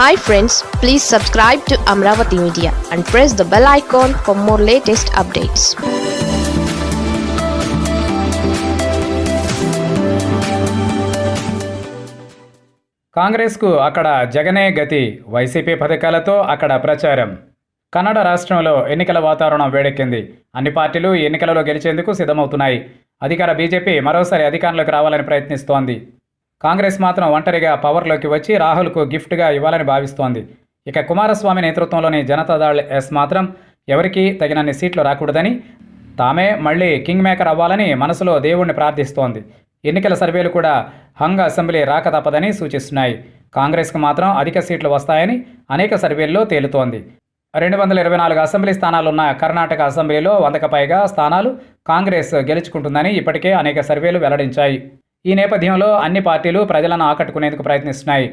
Hi friends please subscribe to Amaravati media and press the bell icon for more latest updates కాంగ్రెస్కు అక్కడ జగనే గతి YCP పథకాలతో అక్కడ ప్రచారం. కన్నడ రాష్ట్రంలో ఎన్నికల వాతావరణం వేడెక్కింది. అన్ని పార్టీలు ఎన్నికలలో గెలిచేందుకు సిద్ధమవుతున్నాయి. అధికార బీజేపీ మరోసారి అధికారంలోకి రావాలని ప్రయత్నిస్తోంది. కాంగ్రెస్ మాత్రం ఒంటరిగా పవర్లోకి వచ్చి రాహుల్కు గిఫ్ట్గా ఇవ్వాలని భావిస్తోంది. ఇక కుమారస్వామి నేతృత్వంలోని జనతాదళ్ ఎస్ మాత్రం ఎవరికీ తగినన్ని సీట్లు రాకూడదని తామే మళ్ళీ కింగ్ మేకర్ అవ్వాలని మనసులో దేవుణ్ణి ప్రార్థిస్తోంది. ఎన్నికల సర్వేలు కూడా హంగ్ అసెంబ్లీ రాక తప్పదని సూచిస్తున్నాయి. కాంగ్రెస్కు మాత్రం అధిక సీట్లు వస్తాయని అనేక సర్వేల్లో తేలుతోంది. రెండు వందల ఇరవై నాలుగు అసెంబ్లీ స్థానాలున్న కర్ణాటక అసెంబ్లీలో వందకు పైగా స్థానాలు కాంగ్రెస్ గెలుచుకుంటుందని ఇప్పటికే అనేక సర్వేలు వెల్లడించాయి. ఈ నేపథ్యంలో అన్ని పార్టీలు ప్రజలను ఆకట్టుకునేందుకు ప్రయత్నిస్తున్నాయి.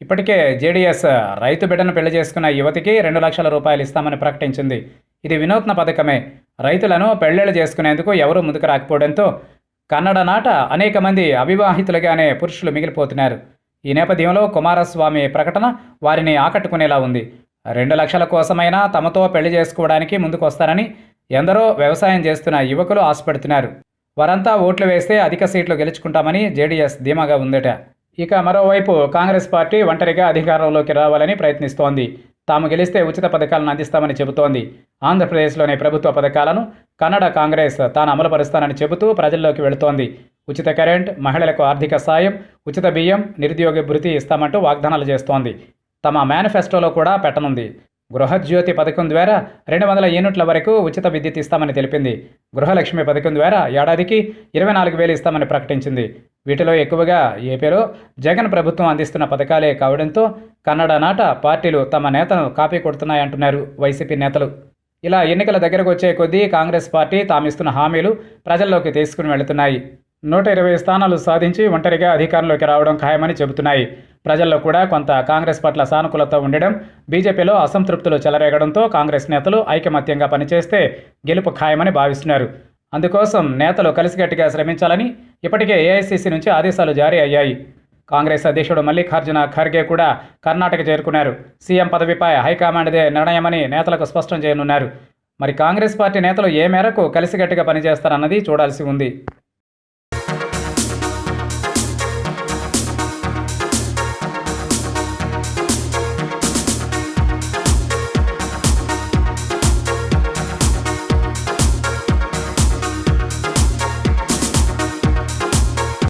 ఇప్పటికే జేడీఎస్ రైతు బిడ్డను పెళ్ళి చేసుకున్న యువతికి రెండు లక్షల రూపాయలు ఇస్తామని ప్రకటించింది. ఇది వినూత్న పథకమే. రైతులను పెళ్ళిళ్ళు చేసుకునేందుకు ఎవరూ ముందుకు రాకపోవడంతో కన్నడ నాట అనేక మంది అవివాహితులుగానే పురుషులు మిగిలిపోతున్నారు. ఈ నేపథ్యంలో కుమారస్వామి ప్రకటన వారిని ఆకట్టుకునేలా ఉంది. రెండు లక్షల కోసమైనా తమతో పెళ్ళి చేసుకోవడానికి ముందుకు వస్తారని ఎందరో వ్యవసాయం చేస్తున్న యువకులు ఆశపడుతున్నారు. వారంతా ఓట్లు వేస్తే అధిక సీట్లు గెలుచుకుంటామని జేడీఎస్ ధీమాగా ఉందట. ఇక మరోవైపు కాంగ్రెస్ పార్టీ ఒంటరిగా అధికారంలోకి రావాలని ప్రయత్నిస్తోంది. తాము గెలిస్తే ఉచిత పథకాలను అందిస్తామని చెబుతోంది. ఆంధ్రప్రదేశ్లోని ప్రభుత్వ పథకాలను కన్నడ కాంగ్రెస్ తాను అమలుపరుస్తానని చెబుతూ ప్రజల్లోకి వెళుతోంది. ఉచిత కరెంట్ మహిళలకు ఆర్థిక సాయం ఉచిత బియ్యం నిరుద్యోగ భృతి ఇస్తామంటూ వాగ్దానాలు చేస్తోంది. తమ మేనిఫెస్టోలో కూడా పెట్టనుంది. గృహజ్యోతి పథకం ద్వారా రెండు వందల యూనిట్ల వరకు ఉచిత విద్యుత్ ఇస్తామని తెలిపింది. గృహలక్ష్మి పథకం ద్వారా ఏడాదికి ఇరవై నాలుగు వేలు ఇస్తామని ప్రకటించింది. వీటిలో ఎక్కువగా ఏపీలో జగన్ ప్రభుత్వం అందిస్తున్న పథకాలే కావడంతో కన్నడ నాట పార్టీలు తమ నేతను కాపీ కొడుతున్నాయంటున్నారు వైసీపీ నేతలు. ఇలా ఎన్నికల దగ్గరకు వచ్చే కొద్దీ కాంగ్రెస్ పార్టీ తామిస్తున్న హామీలు ప్రజల్లోకి తీసుకుని వెళుతున్నాయి. నూట ఇరవై స్థానాలు సాధించి ఒంటరిగా అధికారంలోకి రావడం ఖాయమని చెబుతున్నాయి. ప్రజల్లో కూడా కొంత కాంగ్రెస్ పట్ల సానుకూలత ఉండడం బీజేపీలో అసంతృప్తులు చెలరేగడంతో కాంగ్రెస్ నేతలు ఐకమత్యంగా పనిచేస్తే గెలుపు ఖాయమని భావిస్తున్నారు. అందుకోసం నేతలు కలిసికట్టుగా శ్రమించాలని ఇప్పటికే ఏఐసీసీ నుంచి ఆదేశాలు జారీ అయ్యాయి. కాంగ్రెస్ అధ్యక్షుడు మల్లికార్జున ఖర్గే కూడా కర్ణాటక చేరుకున్నారు. సీఎం పదవిపై హైకమాండ్దే నిర్ణయమని నేతలకు స్పష్టం చేయనున్నారు. మరి కాంగ్రెస్ పార్టీ నేతలు ఏ మేరకు కలిసికట్టుగా పనిచేస్తారన్నది చూడాల్సి ఉంది.